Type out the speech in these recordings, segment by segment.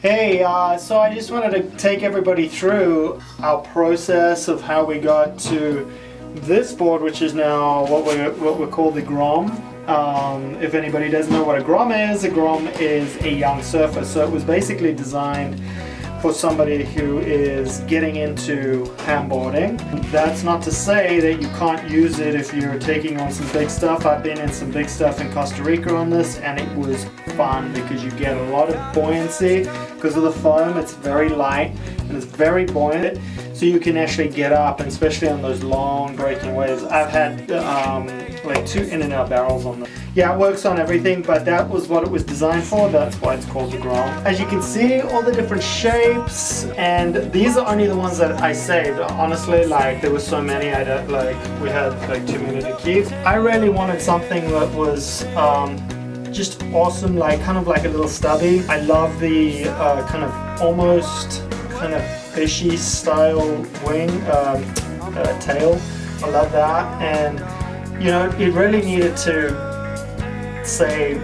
Hey, uh, so I just wanted to take everybody through our process of how we got to this board, which is now what we what we call the Grom. Um, if anybody doesn't know what a Grom is, a Grom is a young surfer. So it was basically designed for somebody who is getting into handboarding. That's not to say that you can't use it if you're taking on some big stuff. I've been in some big stuff in Costa Rica on this and it was fun because you get a lot of buoyancy because of the foam. It's very light and it's very buoyant so you can actually get up and especially on those long breaking waves. I've had um, like two in and out barrels on them. Yeah, it works on everything, but that was what it was designed for. That's why it's called the Grom. As you can see, all the different shapes, and these are only the ones that I saved. Honestly, like there were so many, I don't, like we had like too many to keep. I really wanted something that was um, just awesome, like kind of like a little stubby. I love the uh, kind of almost kind of fishy style wing um, uh, tail. I love that, and you know, it really needed to say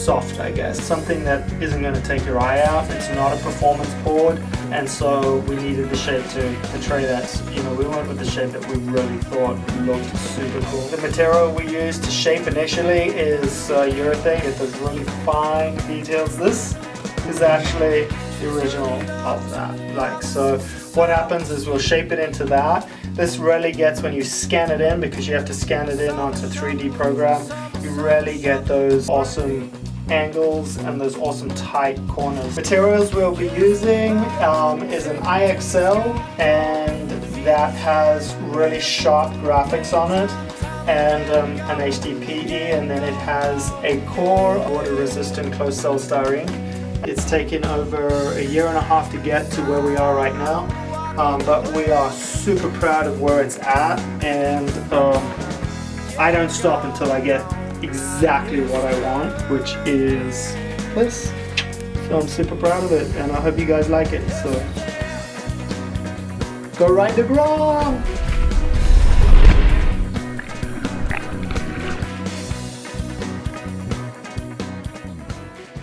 soft I guess. Something that isn't going to take your eye out. It's not a performance board. And so we needed the shape to portray that. You know we went with the shape that we really thought looked super cool. The material we used to shape initially is uh, urethane. It does really fine details. This is actually the original of that like so what happens is we'll shape it into that this really gets when you scan it in because you have to scan it in onto 3d program you really get those awesome angles and those awesome tight corners. Materials we'll be using um, is an IXL and that has really sharp graphics on it and um, an HDPE and then it has a core water resistant closed cell styrene. It's taken over a year and a half to get to where we are right now um, but we are super proud of where it's at and um, I don't stop until I get exactly what I want, which is this. So I'm super proud of it and I hope you guys like it. So go ride the Grom!